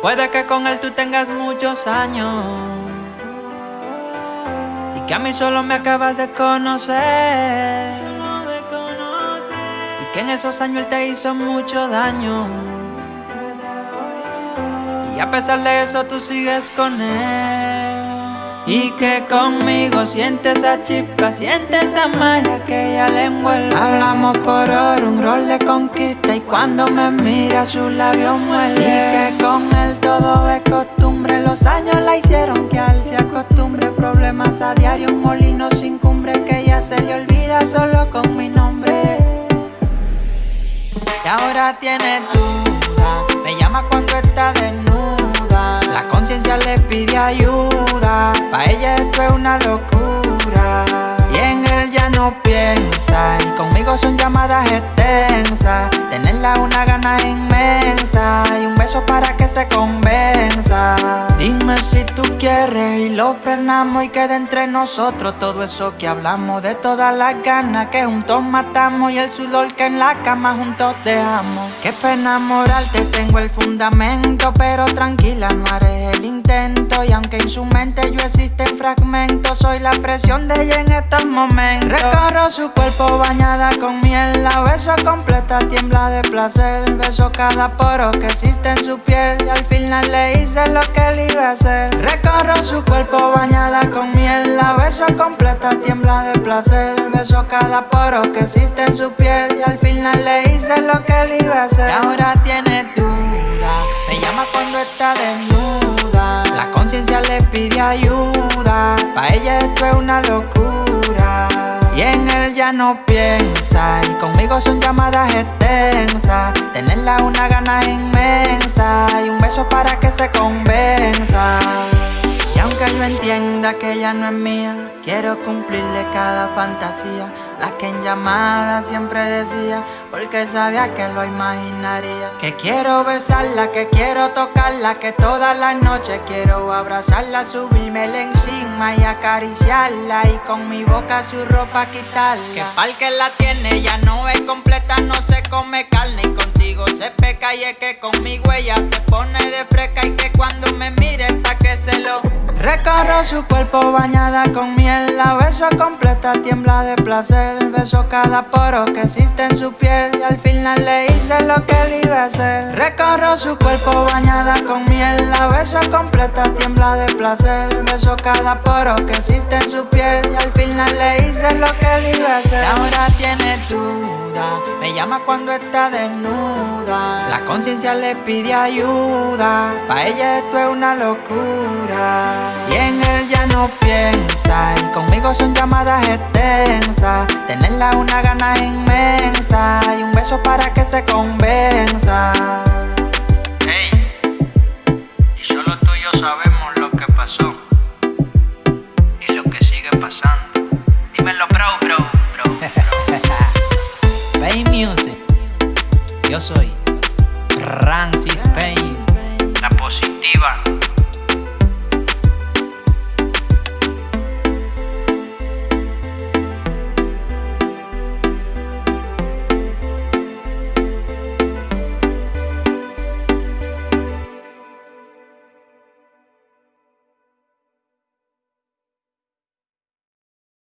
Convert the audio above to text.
Puede que con él tú tengas muchos años y que a mí solo me acabas de conocer. Y que en esos años él te hizo mucho daño. Y a pesar de eso tú sigues con él. Y que conmigo siente esa chispa, siente esa magia que ella le envuelve. Hablamos por oro, un rol de conquista Y cuando me mira sus labios muele. Y que con él todo es costumbre Los años la hicieron que él se acostumbre. Problemas a diario, un molino sin cumbre Que ella se le olvida solo con mi nombre. Y ahora tiene duda piensa Y conmigo son llamadas extensas. Tenerla una gana inmensa Y un beso para que se convenza. Dime si tú quieres y lo frenamos Y quede entre nosotros todo eso que hablamos. De todas las ganas que juntos matamos Y el sudor que en la cama juntos dejamos Qué pena morarte, tengo el fundamento Pero tranquila, no haré el intento. Y aunque en su mente yo existen fragmentos Soy la presión de ella en estos momentos. Recorro su cuerpo bañada con miel La beso completa, tiembla de placer. Beso cada poro que existe en su piel Y al final le hice lo que él iba a hacer. Recorro su cuerpo bañada con miel La beso completa, tiembla de placer Beso cada poro que existe en su piel. Y al final le hice lo que él iba a hacer. Y ahora tiene duda. Me llama cuando está desnuda. La conciencia le pide ayuda. Pa' ella esto es una locura. Y en él ya no piensa. Y conmigo son llamadas extensas. Tenerla una gana inmensa. Y un beso para que se convenza. Y aunque yo entienda que ella no es mía Quiero cumplirle cada fantasía La que en llamada siempre decía Porque sabía que lo imaginaría. Que quiero besarla, que quiero tocarla Que todas las noches quiero abrazarla Subirme encima y acariciarla Y con mi boca su ropa quitarla. Que pa'l que la tiene ya no es completa No se come carne y contigo se peca Y es que conmigo ella se pone de fresca Y que cuando me Recorro su cuerpo bañada con miel. La beso completa, tiembla de placer. Beso cada poro que existe en su piel. Y al final le hice lo que él iba a hacer. Recorro su cuerpo bañada con miel. La beso completa, tiembla de placer. Beso cada poro que existe en su piel. Y al final le hice lo que él iba a hacer. Ahora tiene Me llama cuando está desnuda. La conciencia le pide ayuda. Pa' ella esto es una locura. Y en él ya no piensa Y conmigo son llamadas extensas. Tenerla una gana inmensa Y un beso para que se convenza Soy Francis Payne. La positiva